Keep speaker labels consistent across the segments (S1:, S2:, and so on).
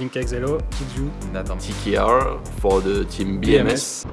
S1: Link Xelo, Kidju,
S2: Nathan.
S3: TKR for the team BMS.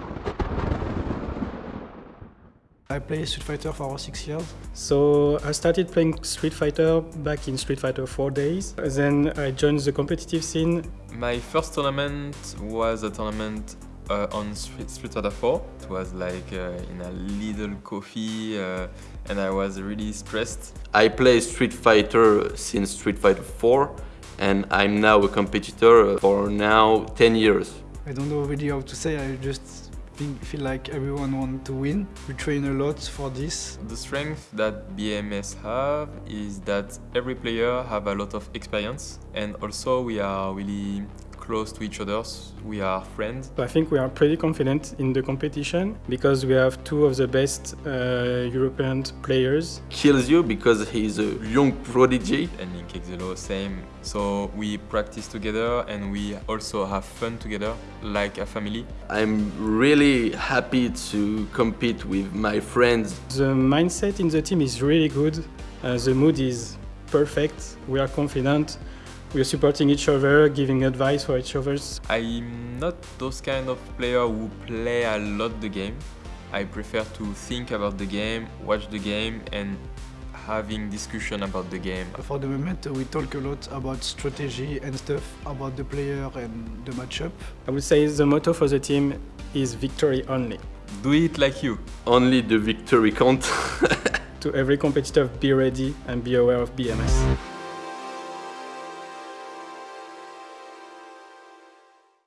S4: I play Street Fighter for six years.
S1: So I started playing Street Fighter back in Street Fighter 4 days. Then I joined the competitive scene.
S2: My first tournament was a tournament uh, on Street, Street Fighter 4. It was like uh, in a little coffee uh, and I was really stressed.
S3: I play Street Fighter since Street Fighter 4 and I'm now a competitor for now 10 years.
S4: I don't know really how to say, I just think, feel like everyone wants to win. We train a lot for this.
S2: The strength that BMS have is that every player have a lot of experience and also we are really close to each other. We are friends.
S1: I think we are pretty confident in the competition because we have two of the best uh, European players.
S3: Kilzyou because he's a young prodigy.
S2: And in Kexelo, same. So we practice together and we also have fun together, like a family.
S3: I'm really happy to compete with my friends.
S1: The mindset in the team is really good. Uh, the mood is perfect. We are confident. We are supporting each other, giving advice for each other.
S2: I'm not those kind of player who play a lot the game. I prefer to think about the game, watch the game and having discussion about the game.
S4: For the moment, we talk a lot about strategy and stuff, about the player and the matchup.
S1: I would say the motto for the team is victory only.
S2: Do it like you.
S3: Only the victory count.
S1: to every competitor, be ready and be aware of BMS.